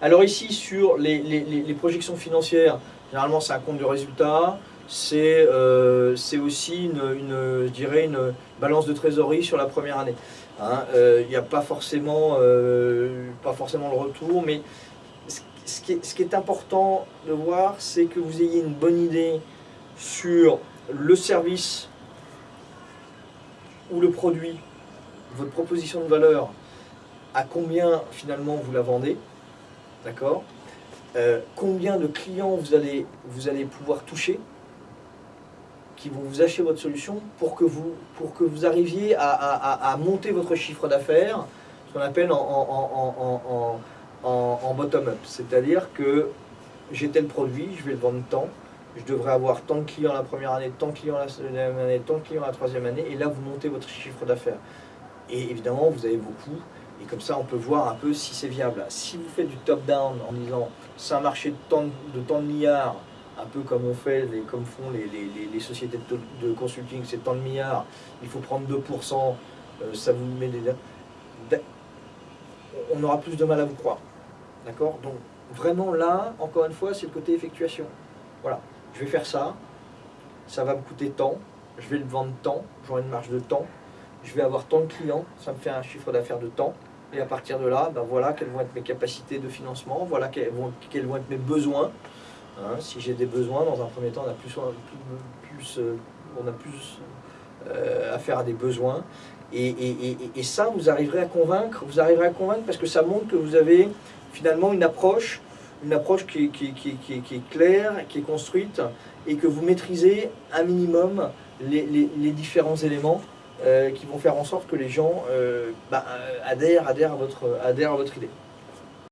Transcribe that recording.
Alors ici, sur les, projections financières, généralement c'est un compte de résultat, c'est euh, aussi une, je dirais une balance de trésorerie sur la première année. Hein, euh, Il n'y a pas forcément, euh, pas forcément le retour, mais ce qui est important de voir, c'est que vous ayez une bonne idée sur le service ou le produit, votre proposition de valeur, à combien finalement vous la vendez, d'accord Euh, Combien de clients vous allez, pouvoir toucher qui vont vous acheter votre solution pour que vous, arriviez à, monter votre chiffre d'affaires, ce qu'on appelle en bottom-up. C'est-à-dire que j'ai tel produit, je vais le vendre tant, je devrais avoir tant de clients la première année, tant de clients la deuxième année, tant de clients la troisième année, et là vous montez votre chiffre d'affaires. Et évidemment, vous avez vos coûts, et comme ça on peut voir un peu si c'est viable. Si vous faites du top-down en disant c'est un marché de tant de, de milliards, un peu comme on fait, comme font les, sociétés de, consulting, c'est tant de milliards, il faut prendre 2%, euh, ça vous met des... On aura plus de mal à vous croire. D'accord? Donc vraiment là, encore une fois, c'est le côté effectuation. Voilà, je vais faire ça, ça va me coûter tant, je vais le vendre tant, j'aurai une marge de temps, je vais avoir tant de clients, ça me fait un chiffre d'affaires de temps, et à partir de là, ben voilà quelles vont être mes capacités de financement, voilà quels vont, être mes besoins. Hein, si j'ai des besoins, dans un premier temps, on a plus, euh, on a plus euh, affaire à des besoins. Et, ça, vous arriverez à convaincre, vous arriverez à convaincre parce que ça montre que vous avez finalement une approche, une approche qui, est- claire, qui est construite, et que vous maîtrisez un minimum les, différents éléments euh, qui vont faire en sorte que les gens euh, bah, euh, adhèrent à votre idée.